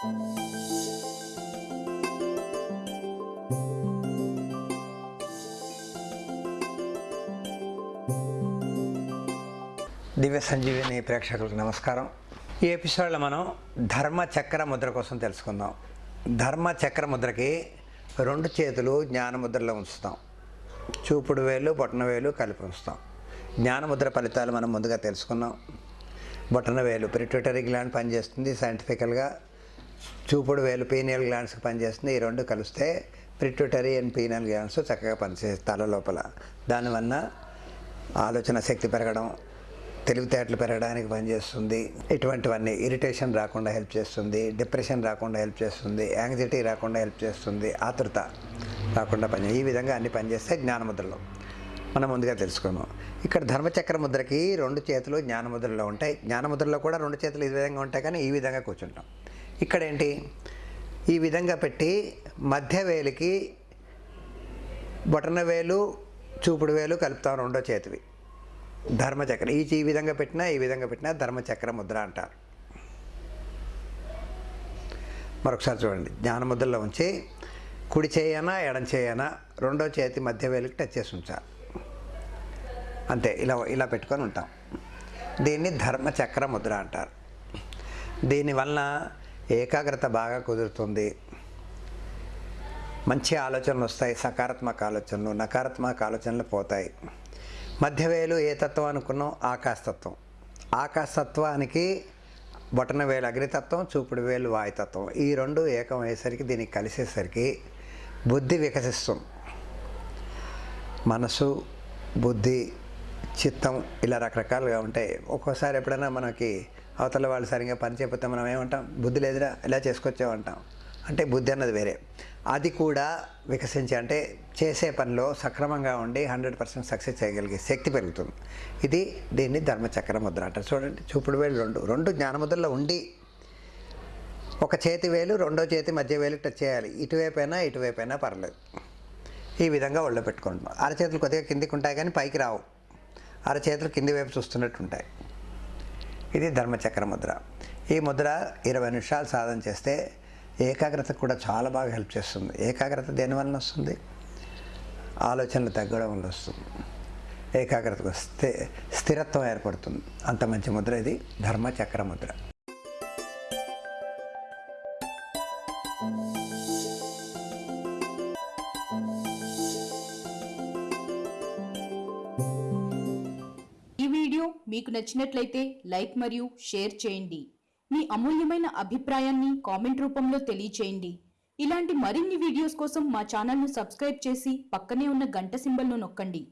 దివ్య సంజీవిని ప్రేక్షకులకు నమస్కారం. ఈ ఎపిసోడ్లో మనం ధర్మ చక్ర ముద్ర కోసం తెలుసుకుందాం. ధర్మ చక్ర ముద్రకి రెండు చేతులు జ్ఞానముద్రలో ఉంచుతాం. చూపుడు వేలు బొటన వేలు కలిపి ఉంచుతాం. జ్ఞానముద్ర ఫలితాలు మనం ముందుగా తెలుసుకున్నాం బొటన వేలు పిరిట్యూటరీ గ్లాండ్ పనిచేస్తుంది సైంటిఫికల్గా. చూపుడు వేలు పీనియల్ గ్లాండ్స్కి పనిచేస్తుంది. ఈ రెండు కలిస్తే ప్రిట్యూటరీ అండ్ పీనియల్ గ్లాండ్స్ చక్కగా పనిచేస్తాయి తల లోపల. దానివల్ల ఆలోచన శక్తి పెరగడం తెలివితేటలు పెరగడానికి పనిచేస్తుంది. ఇటువంటివన్నీ ఇరిటేషన్ రాకుండా హెల్ప్ చేస్తుంది డిప్రెషన్ రాకుండా హెల్ప్ చేస్తుంది యాంగ్జైటీ రాకుండా హెల్ప్ చేస్తుంది ఆతృత రాకుండా పని ఈ విధంగా అన్ని పనిచేస్తే జ్ఞానముద్రలో. మనం ముందుగా తెలుసుకున్నాం ఇక్కడ ధర్మచక్ర ముద్రకి రెండు చేతులు జ్ఞానముద్రలో ఉంటాయి. జ్ఞానముద్రలో కూడా రెండు చేతులు ఈ విధంగా ఉంటాయి కానీ ఈ విధంగా కూర్చుంటాం. ఇక్కడ ఏంటి ఈ విధంగా పెట్టి మధ్య వేలికి బొటన వేలు చూపుడు వేలు కలుపుతాం రెండో చేతివి. ధర్మచక్రం. ఈ ఈ విధంగా పెట్టినా ఈ విధంగా పెట్టినా ధర్మచక్ర ముద్ర అంటారు. మరొకసారి చూడండి. జ్ఞానముద్రలో ఉంచి కుడి చేయనా ఎడం చేయనా రెండో చేతి మధ్య వేలికి టచ్ చేసి ఉంచాలి. అంతే. ఇలా ఇలా పెట్టుకొని ఉంటాం. దీన్ని ధర్మచక్ర ముద్ర అంటారు. దీనివలన ఏకాగ్రత బాగా కుదురుతుంది. మంచి ఆలోచనలు వస్తాయి సకారాత్మక ఆలోచనలు నకారాత్మక ఆలోచనలు పోతాయి. మధ్యవేలు ఏ తత్వం అనుకున్నాం? ఆకాశతత్వం. ఆకాశతత్వానికి బొటన వేలు అగ్నితత్వం చూపుడు వేలు వాయుతత్వం. ఈ రెండు ఏకం అయ్యేసరికి దీనికి కలిసేసరికి బుద్ధి వికసిస్తుంది. మనసు బుద్ధి చిత్తం ఇలా రకరకాలుగా ఉంటాయి. ఒక్కోసారి ఎప్పుడైనా మనకి అవతల వాళ్ళు సరిగ్గా పని చేయకపోతే మనం ఏమంటాం? బుద్ధి లేదురా ఇలా చేసుకొచ్చామంటాం అంటే. బుద్ధి అన్నది వేరే. అది కూడా వికసించి అంటే చేసే పనిలో సక్రమంగా ఉండి హండ్రెడ్ పర్సెంట్ సక్సెస్ చేయగలిగే శక్తి పెరుగుతుంది. ఇది దీన్ని ధర్మచక్ర ముద్ర అంటారు. చూడండి చూపుడు వేలు రెండు. రెండు జ్ఞానముద్రలో ఉండి ఒక చేతి వేలు రెండో చేతి మధ్య వేలు టచ్ చేయాలి. ఇటువైపైనా ఇటువైపైనా పర్లేదు. ఈ విధంగా ఒళ్ళో పెట్టుకుంటున్నాం అరచేతులు కొద్దిగా కిందికి ఉంటాయి కానీ పైకి రావు. అరచేతులు కింది వైపు చూస్తున్నట్టు ఉంటాయి. ఇది ధర్మచక్ర ముద్ర. ఈ ముద్ర ఇరవై నిమిషాలు సాధన చేస్తే ఏకాగ్రత కూడా చాలా బాగా హెల్ప్ చేస్తుంది. ఏకాగ్రత దేనివల్ల వస్తుంది? ఆలోచనలు తగ్గడం వల్ల వస్తుంది. ఏకాగ్రతకు వస్తే స్థిరత్వం ఏర్పడుతుంది. అంత మంచి ముద్ర ఇది. ధర్మచక్ర ముద్ర. మీకు నచ్చినట్లయితే లైక్ మరియు షేర్ చేయండి. మీ అమూల్యమైన అభిప్రాయాన్ని కామెంట్ రూపంలో తెలియచేయండి. ఇలాంటి మరిన్ని వీడియోస్ కోసం మా ఛానల్ను సబ్స్క్రైబ్ చేసి పక్కనే ఉన్న గంట సింబల్ను నొక్కండి.